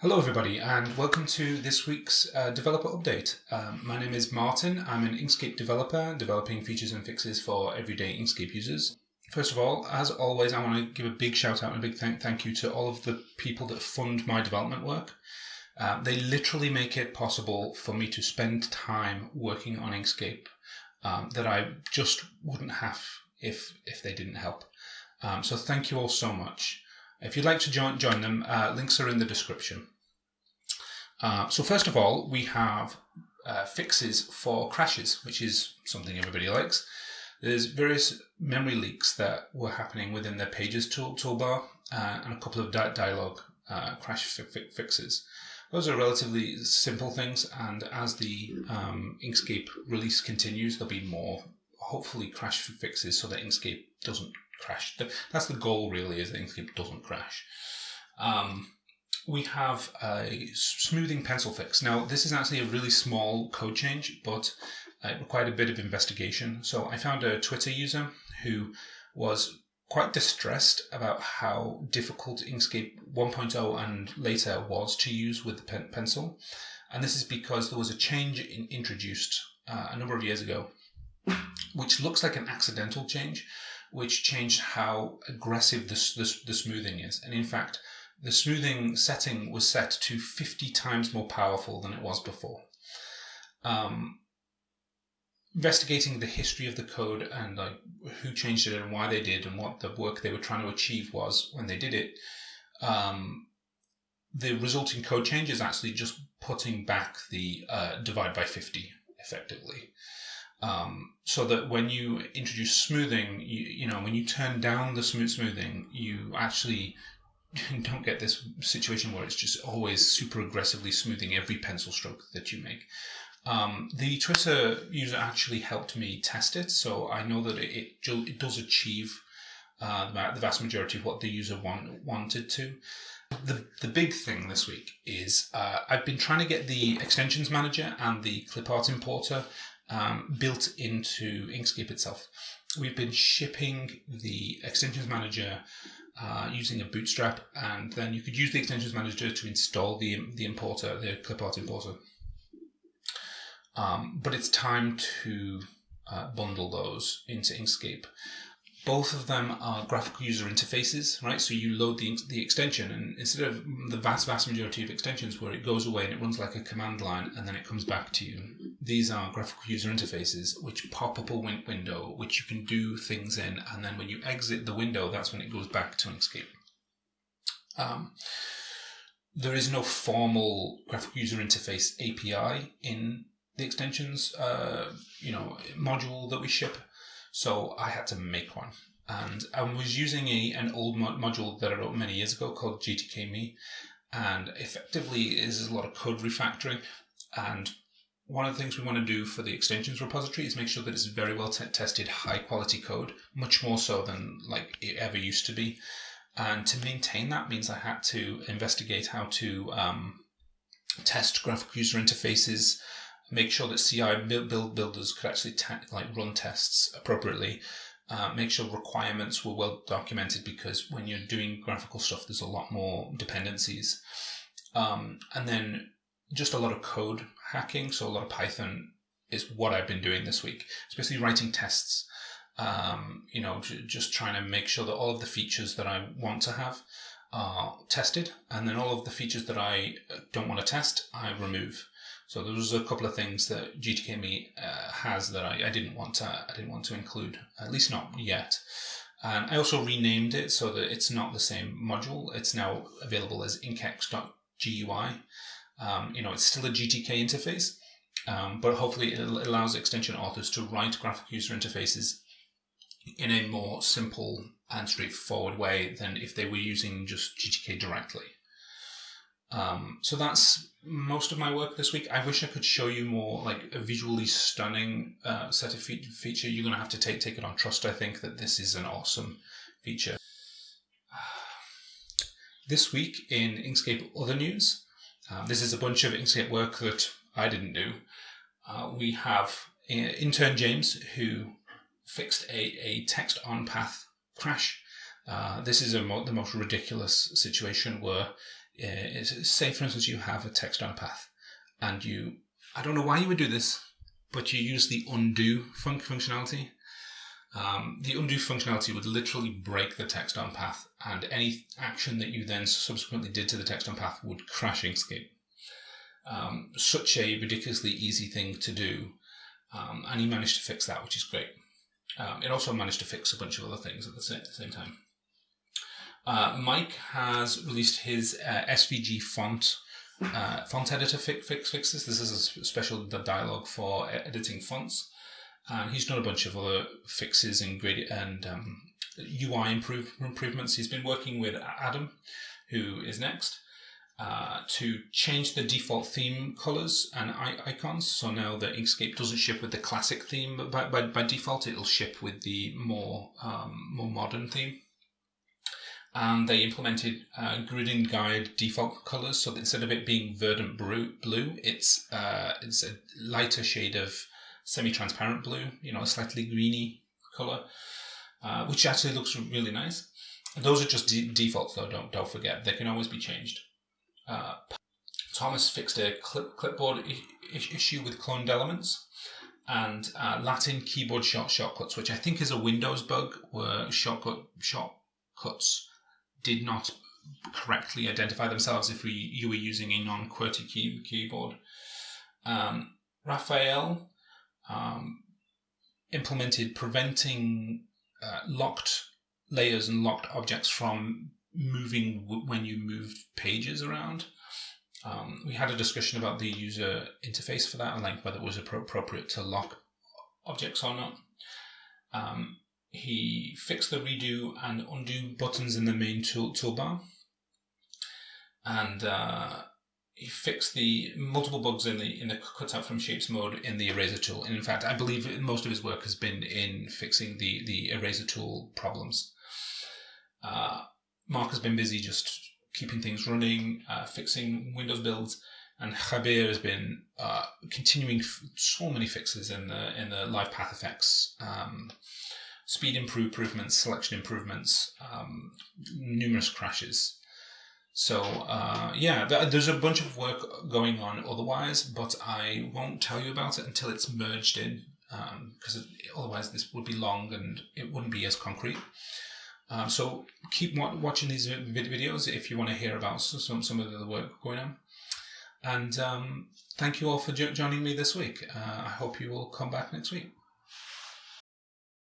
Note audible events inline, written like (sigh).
Hello, everybody, and welcome to this week's uh, developer update. Um, my name is Martin. I'm an Inkscape developer, developing features and fixes for everyday Inkscape users. First of all, as always, I want to give a big shout out and a big thank, thank you to all of the people that fund my development work. Uh, they literally make it possible for me to spend time working on Inkscape um, that I just wouldn't have if if they didn't help. Um, so thank you all so much. If you'd like to join, join them, uh, links are in the description. Uh, so first of all, we have uh, fixes for crashes, which is something everybody likes. There's various memory leaks that were happening within the Pages tool, toolbar uh, and a couple of di dialog uh, crash fi fixes. Those are relatively simple things, and as the um, Inkscape release continues, there'll be more, hopefully, crash fixes so that Inkscape doesn't crash. That's the goal, really, is that Inkscape doesn't crash. Um, we have a smoothing pencil fix. Now, this is actually a really small code change, but it required a bit of investigation. So I found a Twitter user who was quite distressed about how difficult Inkscape 1.0 and later was to use with the pen pencil. And this is because there was a change in, introduced uh, a number of years ago, which looks like an accidental change, which changed how aggressive the, the, the smoothing is. And in fact, the smoothing setting was set to 50 times more powerful than it was before. Um, investigating the history of the code and like who changed it and why they did and what the work they were trying to achieve was when they did it, um, the resulting code change is actually just putting back the uh, divide by 50 effectively. Um, so that when you introduce smoothing, you, you know, when you turn down the smooth smoothing, you actually (laughs) don't get this situation where it's just always super aggressively smoothing every pencil stroke that you make. Um, the Twitter user actually helped me test it, so I know that it, it does achieve uh, the vast majority of what the user want, wanted to. The, the big thing this week is uh, I've been trying to get the extensions manager and the clipart importer um, built into Inkscape itself. We've been shipping the extensions manager uh, using a bootstrap, and then you could use the extensions manager to install the the importer, the clipart importer. Um, but it's time to uh, bundle those into Inkscape. Both of them are graphical user interfaces, right? So you load the, the extension, and instead of the vast, vast majority of extensions where it goes away and it runs like a command line and then it comes back to you, these are graphical user interfaces which pop up a window which you can do things in, and then when you exit the window, that's when it goes back to Inkscape. Um, there is no formal graphical user interface API in the extensions, uh, you know, module that we ship. So I had to make one. And I was using a, an old mod module that I wrote many years ago called GTK-me. And effectively is a lot of code refactoring. And one of the things we want to do for the extensions repository is make sure that it's very well tested, high quality code, much more so than like it ever used to be. And to maintain that means I had to investigate how to um, test graphical user interfaces, make sure that CI build builders could actually like run tests appropriately. Uh, make sure requirements were well documented because when you're doing graphical stuff, there's a lot more dependencies. Um, and then just a lot of code hacking. So a lot of Python is what I've been doing this week, especially writing tests. Um, you know, just trying to make sure that all of the features that I want to have are tested, and then all of the features that I uh, don't want to test, I remove. So there was a couple of things that GTK-me uh, has that I, I, didn't want to I didn't want to include, at least not yet. And I also renamed it so that it's not the same module. It's now available as inkex.gui. Um, you know, it's still a GTK interface, um, but hopefully it allows extension authors to write graphic user interfaces in a more simple and straightforward way than if they were using just GTK directly. Um, so that's most of my work this week. I wish I could show you more like a visually stunning uh, set of fe feature. You're going to have to take take it on trust. I think that this is an awesome feature. (sighs) This week in Inkscape other news, uh, this is a bunch of Inkscape work that I didn't do. Uh, we have uh, intern James who fixed a, a text on path crash. Uh, this is mo the most ridiculous situation where Uh, say, for instance, you have a text on a path, and you, I don't know why you would do this, but you use the undo fun- functionality. Um, the undo functionality would literally break the text on path, and any action that you then subsequently did to the text on path would crash Inkscape. Um, such a ridiculously easy thing to do, um, and he managed to fix that, which is great. Um, it also managed to fix a bunch of other things at the same time. Uh, Mike has released his uh, SVG font uh, font editor fix, fix fixes. This is a special dialog for editing fonts, and he's done a bunch of other fixes and and um, UI improve, improvements. He's been working with Adam, who is next, uh, to change the default theme colors and icons. So now the Inkscape doesn't ship with the classic theme, but by, by, by default it'll ship with the more um, more modern theme and they implemented uh, and guide default colors. So that instead of it being verdant blue it's uh, it's a lighter shade of semi-transparent blue you know a slightly greeny color uh, which actually looks really nice. Those are just de- defaults though don't don't forget. They can always be changed. Uh, thomas fixed a clip- clipboard issue with cloned elements. And uh, latin keyboard short shortcuts which i think is a windows bug where shortcut shortcuts did not correctly identify themselves if we, you were using a non-QWERTY key, keyboard. Um, Raphael um, implemented preventing uh, locked layers and locked objects from moving when you moved pages around. Um, we had a discussion about the user interface for that and like whether it was appropriate to lock objects or not. Um, he fixed the redo and undo buttons in the main tool toolbar, and uh, he fixed the multiple bugs in the in the cutout from shapes mode in the eraser tool. And in fact, I believe most of his work has been in fixing the the eraser tool problems. Uh, Mark has been busy just keeping things running, uh, fixing Windows builds, and Jabier has been uh, continuing so many fixes in the in the live path effects. Um, speed improvements, selection improvements, um, numerous crashes. So uh, yeah, there's a bunch of work going on otherwise, but I won't tell you about it until it's merged in, because um, otherwise this would be long and it wouldn't be as concrete. Um, so keep watching these videos if you want to hear about some some of the work going on. And um, thank you all for joining me this week. Uh, I hope you will come back next week.